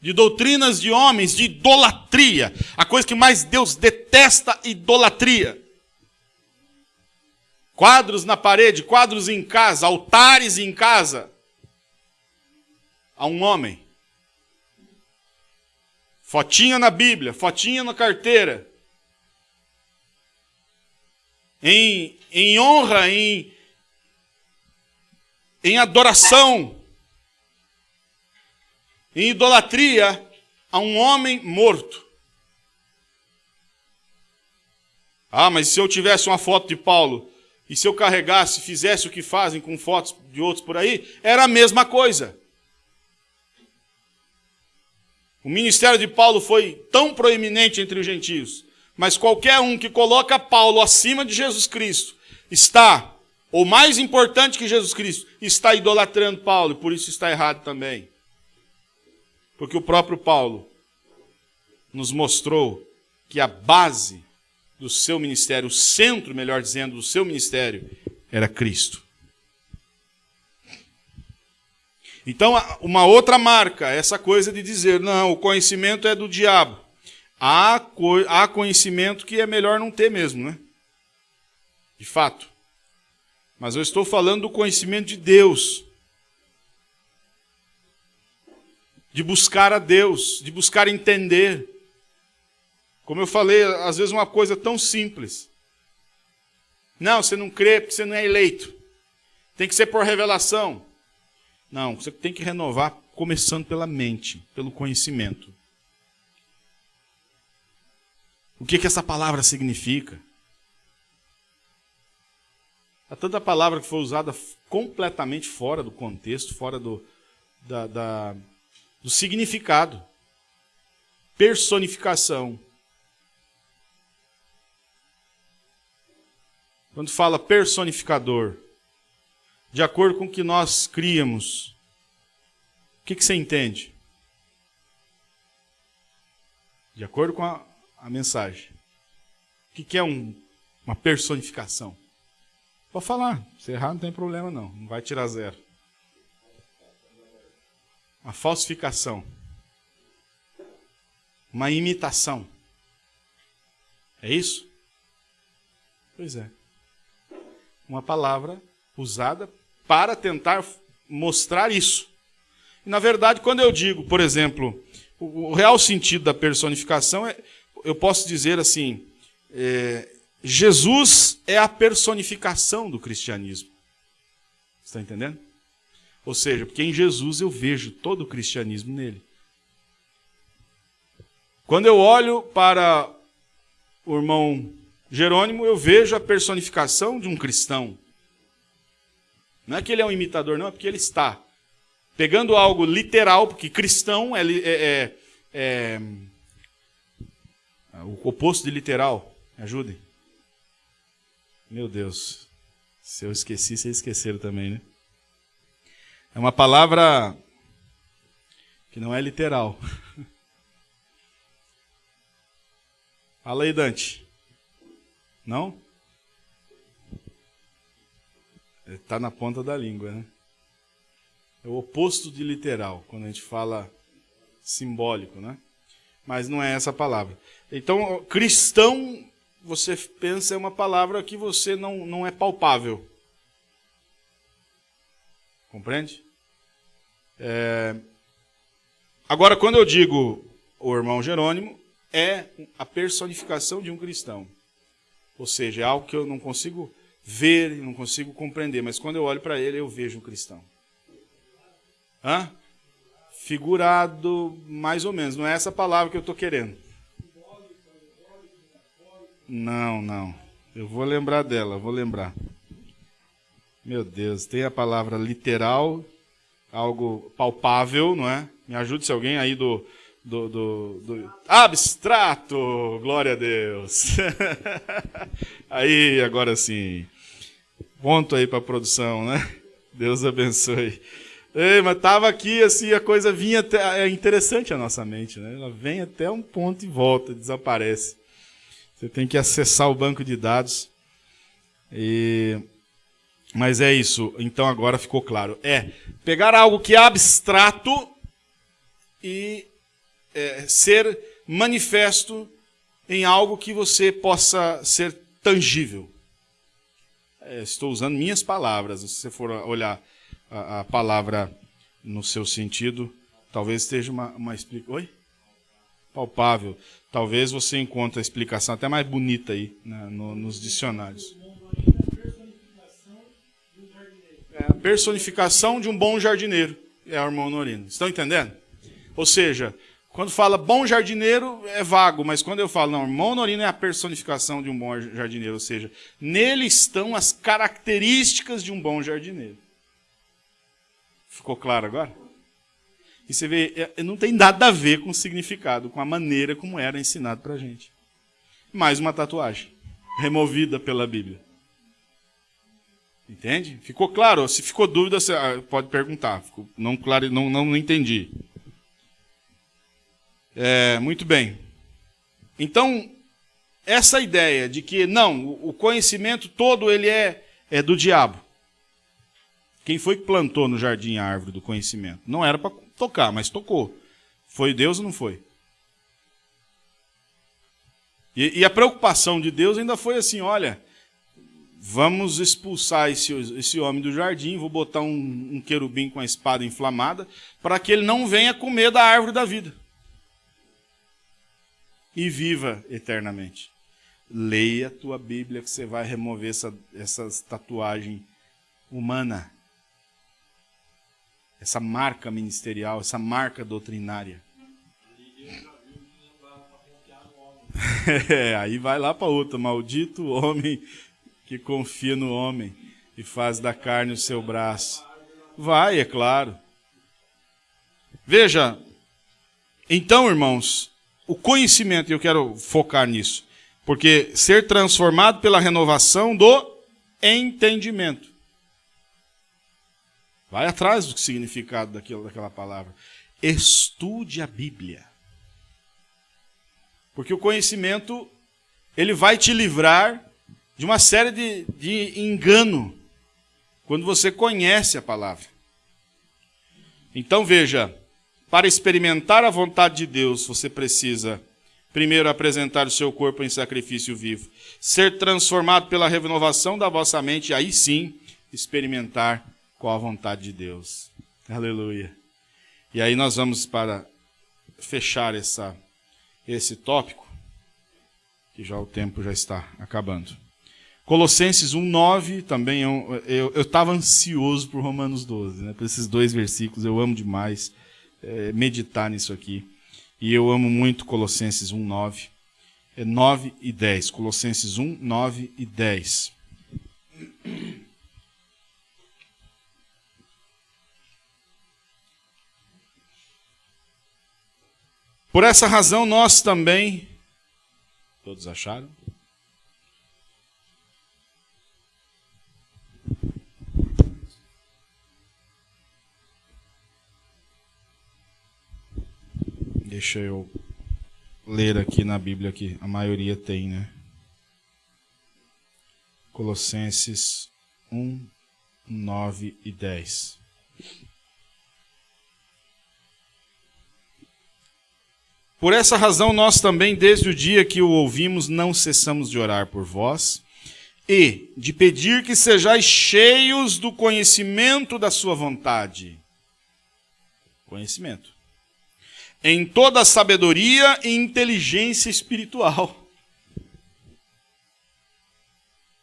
de doutrinas de homens, de idolatria. A coisa que mais Deus detesta, idolatria. Quadros na parede, quadros em casa, altares em casa. A um homem. Fotinha na Bíblia, fotinha na carteira. Em, em honra, em, em adoração em idolatria a um homem morto. Ah, mas se eu tivesse uma foto de Paulo e se eu carregasse, fizesse o que fazem com fotos de outros por aí, era a mesma coisa. O ministério de Paulo foi tão proeminente entre os gentios, mas qualquer um que coloca Paulo acima de Jesus Cristo está, ou mais importante que Jesus Cristo, está idolatrando Paulo, e por isso está errado também. Porque o próprio Paulo nos mostrou que a base do seu ministério, o centro, melhor dizendo, do seu ministério, era Cristo. Então, uma outra marca, essa coisa de dizer, não, o conhecimento é do diabo. Há, há conhecimento que é melhor não ter mesmo, né? De fato. Mas eu estou falando do conhecimento de Deus. de buscar a Deus, de buscar entender. Como eu falei, às vezes uma coisa tão simples. Não, você não crê porque você não é eleito. Tem que ser por revelação. Não, você tem que renovar começando pela mente, pelo conhecimento. O que, que essa palavra significa? Há tanta palavra que foi usada completamente fora do contexto, fora do, da, da do significado. Personificação. Quando fala personificador, de acordo com o que nós criamos, o que, que você entende? De acordo com a, a mensagem. O que, que é um, uma personificação? Pode falar, se errar não tem problema não, não vai tirar zero. Uma falsificação. Uma imitação. É isso? Pois é. Uma palavra usada para tentar mostrar isso. E, na verdade, quando eu digo, por exemplo, o, real sentido da personificação é, eu posso dizer assim, é, Jesus é a personificação do cristianismo. Está entendendo? Ou seja, porque em Jesus eu vejo todo o cristianismo nele. Quando eu olho para o irmão Jerônimo, eu vejo a personificação de um cristão. Não é que ele é um imitador, não, é porque ele está pegando algo literal, porque cristão é, é, é, é o oposto de literal. Me ajudem. Meu Deus. Se eu esqueci, vocês esqueceram também, né? É uma palavra que não é literal. Fala aí, Dante. Não? Está na ponta da língua, né? É o oposto de literal, quando a gente fala simbólico, né? Mas não é essa palavra. Então, cristão, você pensa, é uma palavra que você não, não é palpável. Compreende? É... Agora, quando eu digo o irmão Jerônimo, é a personificação de um cristão. Ou seja, é algo que eu não consigo ver, não consigo compreender, mas quando eu olho para ele, eu vejo um cristão. Hã? Figurado, mais ou menos. Não é essa palavra que eu estou querendo. Não, não. Eu vou lembrar dela, vou lembrar. Meu Deus, tem a palavra literal, algo palpável, não é? Me ajude se alguém aí do, do, do, do... abstrato, glória a Deus. aí, agora sim. Ponto aí para a produção, né? Deus abençoe. Ei, mas estava aqui, assim, a coisa vinha até. É interessante a nossa mente, né? Ela vem até um ponto e volta, desaparece. Você tem que acessar o banco de dados. E... Mas é isso. Então agora ficou claro. É pegar algo que é abstrato e é, ser manifesto em algo que você possa ser tangível. É, estou usando minhas palavras. Se você for olhar a, a palavra no seu sentido, talvez esteja uma, uma explicação. Oi? Palpável. Talvez você encontre a explicação até mais bonita aí né, no, nos dicionários. É a personificação de um bom jardineiro. É o irmão Norino. Estão entendendo? Ou seja, quando fala bom jardineiro, é vago, mas quando eu falo, não, irmão Norino é a personificação de um bom jardineiro, ou seja, nele estão as características de um bom jardineiro. Ficou claro agora? E você vê, é, não tem nada a ver com o significado, com a maneira como era ensinado para a gente. Mais uma tatuagem, removida pela Bíblia. Entende? Ficou claro? Se ficou dúvida, você ah, pode perguntar. Não, claro, não, não entendi. É, muito bem. Então, essa ideia de que não, o conhecimento todo ele é, é do diabo. Quem foi que plantou no jardim a árvore do conhecimento? Não era para tocar, mas tocou. Foi Deus ou não foi? E, e, a preocupação de Deus ainda foi assim: olha, vamos expulsar esse, esse homem do jardim, vou botar um, um querubim com a espada inflamada, para que ele não venha comer da árvore da vida e viva eternamente. Leia a tua Bíblia que você vai remover essa, tatuagem humana, essa marca ministerial, essa marca doutrinária. É, aí vai lá para outra. Maldito homem que confia no homem e faz da carne o seu braço. Vai, é claro. Veja, então, irmãos, o conhecimento, e eu quero focar nisso, porque ser transformado pela renovação do entendimento. Vai atrás do significado daquilo, daquela palavra. Estude a Bíblia. Porque o conhecimento, ele vai te livrar de uma série de, de engano quando você conhece a palavra. Então veja, para experimentar a vontade de Deus, você precisa primeiro apresentar o seu corpo em sacrifício vivo, ser transformado pela renovação da vossa mente, e aí sim experimentar qual a vontade de Deus. Aleluia. E aí nós vamos para fechar essa, esse tópico, que já o tempo já está acabando. Colossenses 1,9 também, eu estava ansioso por Romanos 12, né, por esses dois versículos, eu amo demais é, meditar nisso aqui. E eu amo muito Colossenses 1, 9. É 9 e 10. Colossenses 1, 9 e 10. Por essa razão, nós também. Todos acharam? Deixa eu ler aqui na Bíblia que a maioria tem, né? Colossenses 1, 9 e 10. Por essa razão, nós também, desde o dia que o ouvimos, não cessamos de orar por vós e de pedir que sejais cheios do conhecimento da Sua vontade. Conhecimento em toda sabedoria e inteligência espiritual.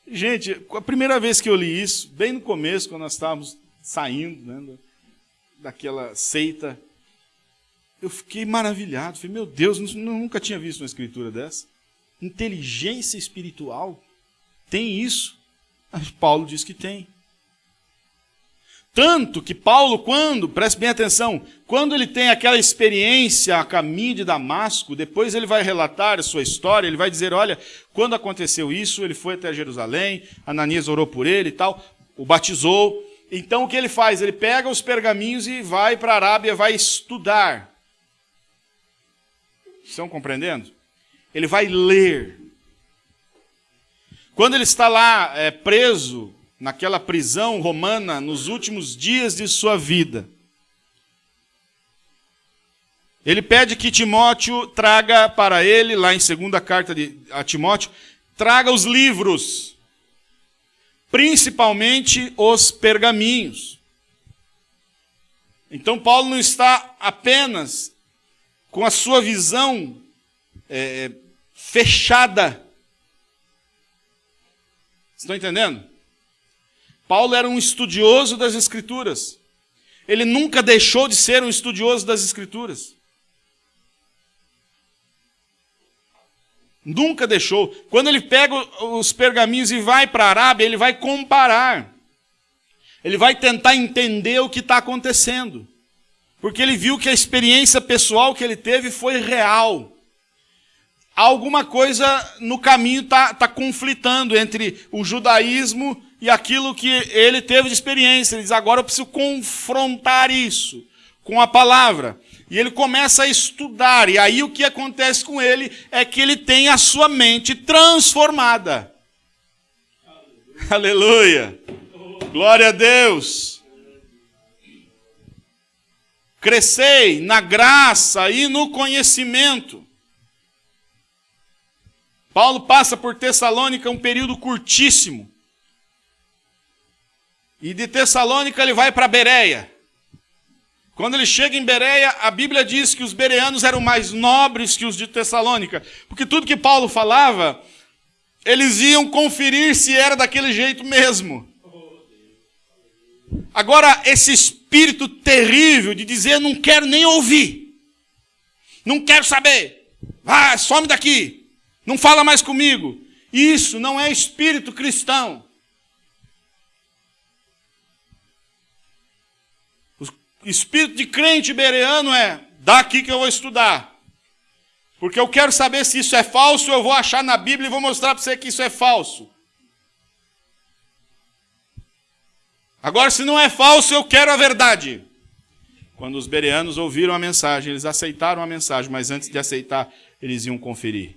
Gente, a primeira vez que eu li isso, bem no começo, quando nós estávamos saindo né, daquela seita, Eu fiquei maravilhado. Falei, meu Deus, nunca tinha visto uma escritura dessa. Inteligência espiritual. Tem isso? Paulo diz que tem. Tanto que Paulo, quando, preste bem atenção, quando ele tem aquela experiência a caminho de Damasco, depois ele vai relatar a sua história, ele vai dizer: olha, quando aconteceu isso, ele foi até Jerusalém, Ananias orou por ele e tal, o batizou. Então o que ele faz? Ele pega os pergaminhos e vai para a Arábia, vai estudar. Estão compreendendo? Ele vai ler. Quando ele está lá é, preso, naquela prisão romana nos últimos dias de sua vida. Ele pede que Timóteo traga para ele, lá em segunda carta de, a Timóteo, traga os livros, principalmente os pergaminhos. Então Paulo não está apenas com a sua visão é, fechada. Estão entendendo? Paulo era um estudioso das Escrituras. Ele nunca deixou de ser um estudioso das Escrituras. Nunca deixou. Quando ele pega os pergaminhos e vai para a Arábia, ele vai comparar. Ele vai tentar entender o que está acontecendo. Porque ele viu que a experiência pessoal que ele teve foi real. Alguma coisa no caminho está tá conflitando entre o judaísmo e aquilo que ele teve de experiência. Ele diz: agora eu preciso confrontar isso com a palavra. E ele começa a estudar, e aí o que acontece com ele é que ele tem a sua mente transformada. Aleluia! Glória a Deus! Crescei na graça e no conhecimento. Paulo passa por Tessalônica um período curtíssimo. E de Tessalônica ele vai para Bereia. Quando ele chega em Bereia, a Bíblia diz que os bereanos eram mais nobres que os de Tessalônica, porque tudo que Paulo falava, eles iam conferir se era daquele jeito mesmo. Agora, esse espírito terrível de dizer, não quero nem ouvir, não quero saber, vai, some daqui, não fala mais comigo. Isso não é espírito cristão. Espírito de crente bereano é: daqui que eu vou estudar. Porque eu quero saber se isso é falso, eu vou achar na Bíblia e vou mostrar para você que isso é falso. Agora, se não é falso, eu quero a verdade. Quando os bereanos ouviram a mensagem, eles aceitaram a mensagem, mas antes de aceitar, eles iam conferir.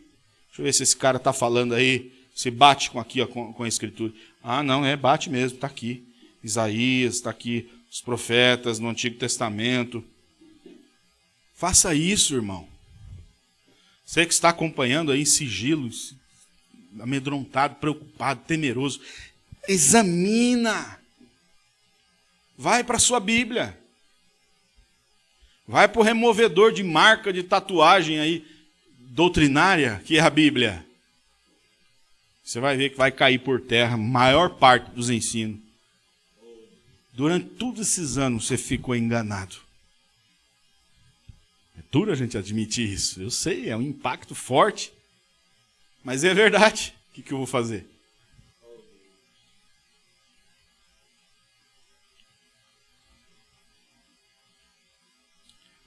Deixa eu ver se esse cara está falando aí, se bate com aqui com, com a escritura. Ah, não, é, bate mesmo, está aqui. Isaías, está aqui os profetas no Antigo Testamento. Faça isso, irmão. Você que está acompanhando aí em sigilo, amedrontado, preocupado, temeroso, examina. Vai para a sua Bíblia. Vai para o removedor de marca de tatuagem aí, doutrinária, que é a Bíblia. Você vai ver que vai cair por terra a maior parte dos ensinos. Durante todos esses anos você ficou enganado. É duro a gente admitir isso. Eu sei, é um impacto forte. Mas é verdade. O que, que eu vou fazer?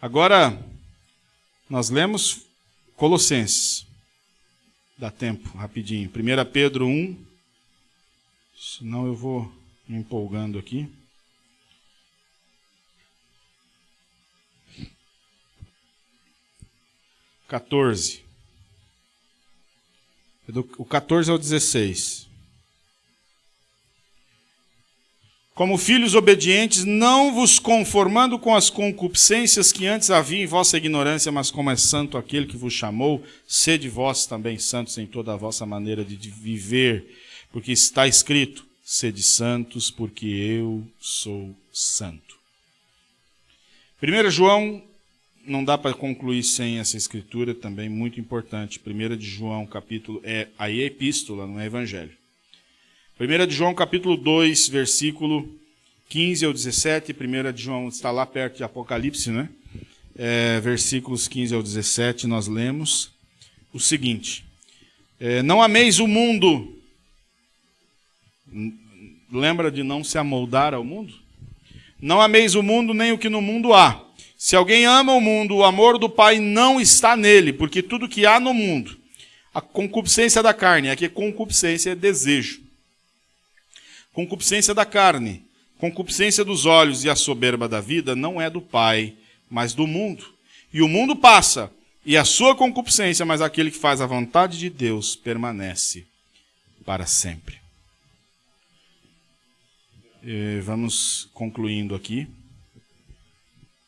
Agora, nós lemos Colossenses. Dá tempo, rapidinho. 1 Pedro 1. Senão eu vou me empolgando aqui. 14. O 14 ao 16. Como filhos obedientes, não vos conformando com as concupiscências que antes havia em vossa ignorância, mas como é santo aquele que vos chamou, sede vós também santos em toda a vossa maneira de viver, porque está escrito: sede santos, porque eu sou santo. 1 João não dá para concluir sem essa escritura também muito importante. 1 de João, capítulo. É, aí é epístola, não é evangelho. 1 de João, capítulo 2, versículo 15 ao 17. 1 de João está lá perto de Apocalipse, né? é, versículos 15 ao 17, nós lemos o seguinte: é, Não ameis o mundo. Lembra de não se amoldar ao mundo? Não ameis o mundo nem o que no mundo há. Se alguém ama o mundo, o amor do Pai não está nele, porque tudo que há no mundo, a concupiscência da carne, aqui concupiscência é desejo. Concupiscência da carne, concupiscência dos olhos e a soberba da vida não é do Pai, mas do mundo. E o mundo passa, e a sua concupiscência, mas aquele que faz a vontade de Deus permanece para sempre. E vamos concluindo aqui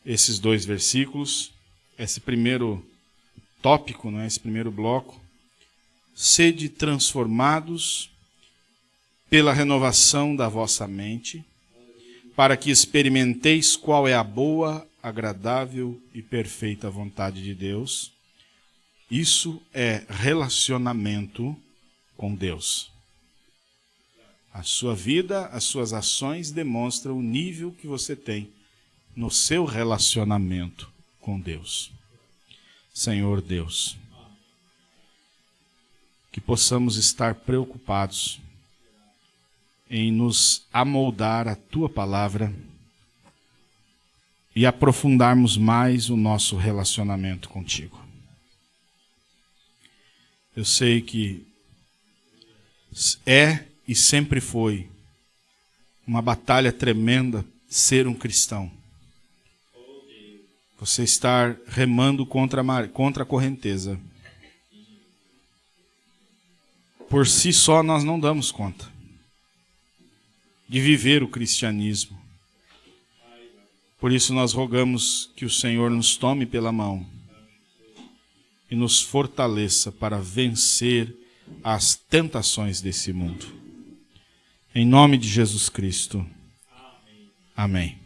esses dois versículos, esse primeiro tópico, né, esse primeiro bloco. Sede transformados pela renovação da vossa mente, para que experimenteis qual é a boa, agradável e perfeita vontade de Deus. Isso é relacionamento com Deus. A sua vida, as suas ações demonstram o nível que você tem no seu relacionamento com Deus. Senhor Deus, que possamos estar preocupados em nos amoldar a tua palavra e aprofundarmos mais o nosso relacionamento contigo. Eu sei que é e sempre foi uma batalha tremenda ser um cristão. Você estar remando contra a, contra a correnteza. Por si só nós não damos conta de viver o cristianismo. Por isso nós rogamos que o Senhor nos tome pela mão e nos fortaleça para vencer as tentações desse mundo. Em nome de Jesus Cristo. Amém.